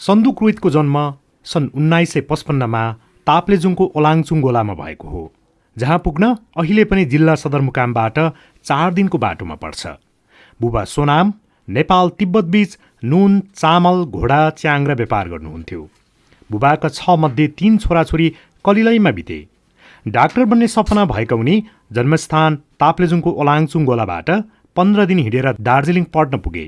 सन्दुक रुइतको जन्म सन् उन्नाइस सय पचपन्नमा ताप्लेजुङको ओलाङचुङ गोलामा भएको हो जहाँ पुग्न अहिले पनि जिल्ला सदरमुकामबाट चार दिनको बाटोमा पर्छ। बुबा सोनाम नेपाल तिब्बतबीच नुन चामल घोडा च्याङ र व्यापार गर्नुहुन्थ्यो। बुबाका छ मध्ये तीन छोराछोरी कलिलैमा बिते। डाक्टर बन्ने सपना भएका उनी जन्मस्थान ताप्लेजुङको ओलाङचुङ गोलाबाट पन्ध्र दिन हिँडेर दार्जिलिङ पढ्न पुगे।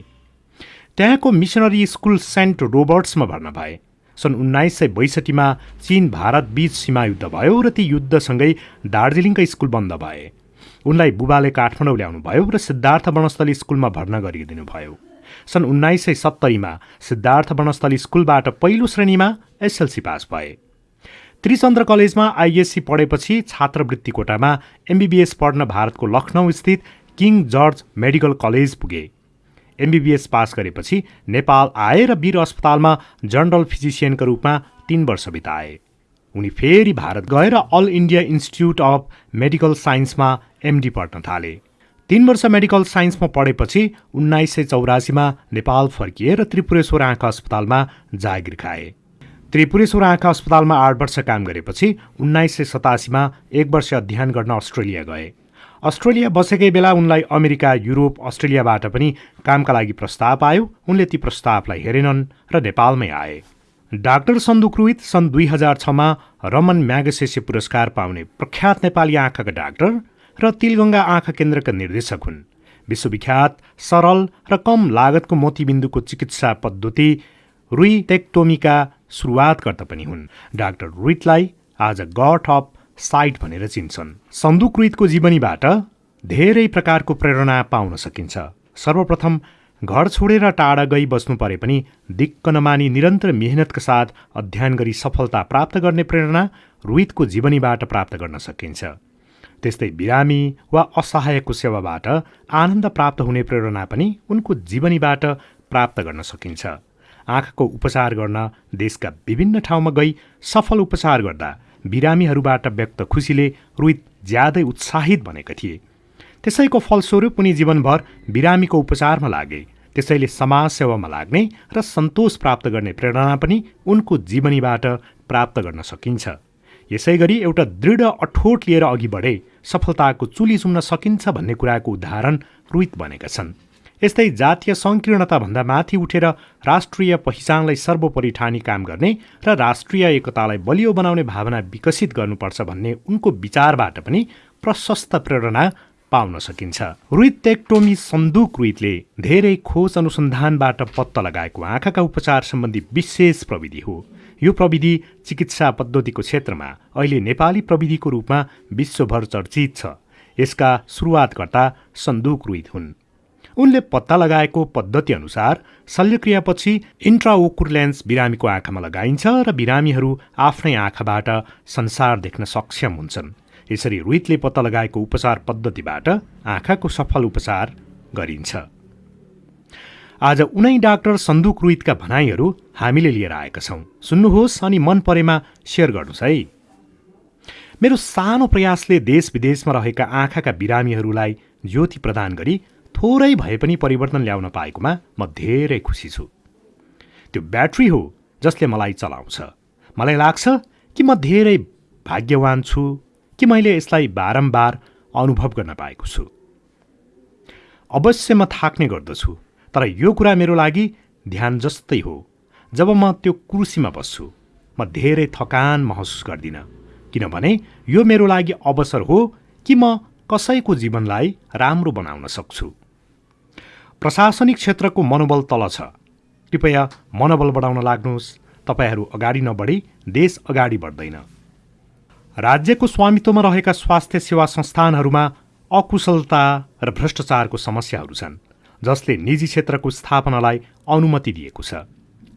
त्यहाँको मिसनरी स्कुल सेन्ट रोबर्ट्समा भर्ना भए। सन् उन्नाइस सय बैसठीमा चिन भारत बीच सीमा युद्ध भयो र ती युद्धसँगै दार्जिलिङका स्कुल बन्द भए। उनलाई बुबाले काठमाडौँ ल्याउनुभयो र सिद्धार्थ वनस्थली स्कुलमा भर्ना गरिदिनु भयो सन् उन्नाइस सय सत्तरीमा सिद्धार्थ वनस्थली स्कुलबाट पहिलो श्रेणीमा एसएलसी पास भए। त्रिचन्द्र कलेजमा आइएससी पढेपछि छात्रवृत्ति कोटामा एमबिबिएस पढ्न भारतको लखनऊ स्थित किङ जर्ज मेडिकल कलेज पुगे। एमबिबिएस पास गरेपछि नेपाल आए र वीर अस्पतालमा जनरल फिजिसियनका रूपमा तीन वर्ष बिताए। उनी फेरि भारत गएर all India institute of medical साइन्समा MD पढ्न थाले। तीन वर्ष मेडिकल साइन्समा पढेपछि उन्नाइस सय चौरासीमा नेपाल फर्किए र त्रिपुरेश्वर आँखा अस्पतालमा जागिर खाए। त्रिपुरेश्वर आँखा अस्पतालमा आठ वर्ष काम गरेपछि उन्नाइस सय सतासीमा एक वर्ष अध्ययन गर्न अस्ट्रेलिया गए। अस्ट्रेलिया बसेकै बेला उनलाई अमेरिका युरोप अस्ट्रेलियाबाट पनि कामका लागि प्रस्ताव आयो उनले ती प्रस्तावलाई हेरेनन् र नेपालमै आए। डाक्टर सन्दुक्रुइत सन् दुई हजार छमा रमन म्यागसेसे पुरस्कार पाउने प्रख्यात नेपाली आँखाका डाक्टर र तिलगङ्गा आँखा केन्द्रका निर्देशक हुन्। विश्वविख्यात सरल र कम लागतको मोतीबिन्दुको चिकित्सा पद्धति रुई टेक्टोमीका सुरुवातकर्ता पनि हुन्। डाक्टर रुइतलाई आज गट अफ साइट भनेर चिन्छन्। सन्दुकृतको जीवनीबाट धेरै प्रकारको प्रेरणा पाउन सकिन्छ। सर्वप्रथम घर छोडेर टाढा गई बस्नु परे पनि दिक्क नमानी निरन्तर मेहनतका साथ अध्ययन गरी सफलता प्राप्त गर्ने प्रेरणा रोहितको जीवनीबाट प्राप्त गर्न सकिन्छ। त्यस्तै बिरामी वा असहायको सेवाबाट आनन्द प्राप्त हुने प्रेरणा पनि उनको जीवनीबाट प्राप्त गर्न सकिन्छ। आँखाको उपचार गर्न देशका विभिन्न ठाउँमा गई सफल उपचार गर्दा बिरामीहरूबाट व्यक्त खुसीले रोहित ज्यादै उत्साहित बनेका थिए। त्यसैको फलस्वरूप उनी जीवनभर बिरामीको उपचारमा लागे त्यसैले समाज सेवामा लाग्ने र सन्तोष प्राप्त गर्ने प्रेरणा पनि उनको जीवनीबाट प्राप्त गर्न सकिन्छ। यसै गरी एउटा दृढ अठोट लिएर अघि बढे सफलताको चुली चुम्न सकिन्छ भन्ने कुराको उदाहरण रोहित बनेका छन्। यस्तै जातीय सङ्कीर्णताभन्दा माथि उठेर राष्ट्रिय पहिचानलाई सर्वोपरि ठानी काम गर्ने र राष्ट्रिय एकतालाई बलियो बनाउने भावना विकसित गर्नुपर्छ भन्ने उनको विचारबाट पनि प्रशस्त प्रेरणा पाउन सकिन्छ। रुइत टेक्टोमी सन्दुक रुइतले धेरै खोज अनुसन्धानबाट पत्ता लगाएको आँखाका उपचार सम्बन्धी विशेष प्रविधि हो। यो प्रविधि चिकित्सा पद्धतिको क्षेत्रमा अहिले नेपाली प्रविधिको रूपमा विश्वभर चर्चित छ। यसका सुरुवातकर्ता सन्दुक रुइत हुन्। उनले पत्ता लगाएको पद्धति अनुसार शल्यक्रियापछि इन्ट्राओकुर लेन्स बिरामीको आँखामा लगाइन्छ र बिरामीहरू आफ्नै आँखाबाट संसार देख्न सक्षम हुन्छन्। यसरी रुइतले पत्ता लगाएको उपचार पद्धतिबाट आँखाको सफल उपचार गरिन्छ। आज उनै डाक्टर सन्दुक रुइतका भनाइहरू हामीले लिएर आएका छौँ। सुन्नुहोस् अनि मन परेमा सेयर गर्नुहोस् है। मेरो सानो प्रयासले देश विदेशमा रहेका आँखाका बिरामीहरूलाई ज्योति प्रदान गरी थोरै भए पनि परिवर्तन ल्याउन पाएकोमा म धेरै खुसी छु। त्यो ब्याट्री हो जसले मलाई चलाउँछ। मलाई लाग्छ कि म धेरै भाग्यवान छु कि मैले यसलाई बारम्बार अनुभव गर्न पाएको छु। अवश्य म थाक्ने गर्दछु तर यो कुरा मेरो लागि ध्यान जस्तै हो। जब म त्यो कुर्सीमा बस्छु म धेरै थकान महसुस गर्दिनँ किनभने यो मेरो लागि अवसर हो कि म कसैको जीवनलाई राम्रो बनाउन सक्छु। प्रशासनिक क्षेत्रको मनोबल तल छ। कृपया मनोबल बढाउन लाग्नुहोस्। तपाईँहरू अगाडि नबढी देश अगाडि बढ्दैन। राज्यको स्वामित्वमा रहेका स्वास्थ्य सेवा संस्थानहरूमा अकुशलता र भ्रष्टाचारको समस्याहरू छन् जसले निजी क्षेत्रको स्थापनालाई अनुमति दिएको छ।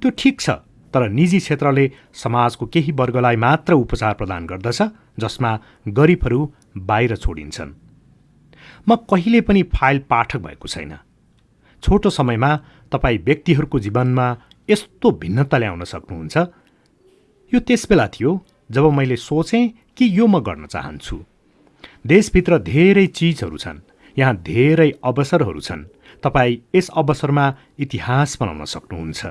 त्यो ठिक छ तर निजी क्षेत्रले समाजको केही वर्गलाई मात्र उपचार प्रदान गर्दछ जसमा गरिबहरू बाहिर छोडिन्छन्। म कहिले पनि फाइल पाठक भएको छैन। छोटो समयमा तपाईँ व्यक्तिहरूको जीवनमा यस्तो भिन्नता ल्याउन सक्नुहुन्छ? यो त्यसबेला थियो जब मैले सोचेँ कि यो म गर्न चाहन्छु। देशभित्र धेरै चिजहरू छन् यहाँ धेरै अवसरहरू छन्। तपाईँ यस अवसरमा इतिहास बनाउन सक्नुहुन्छ।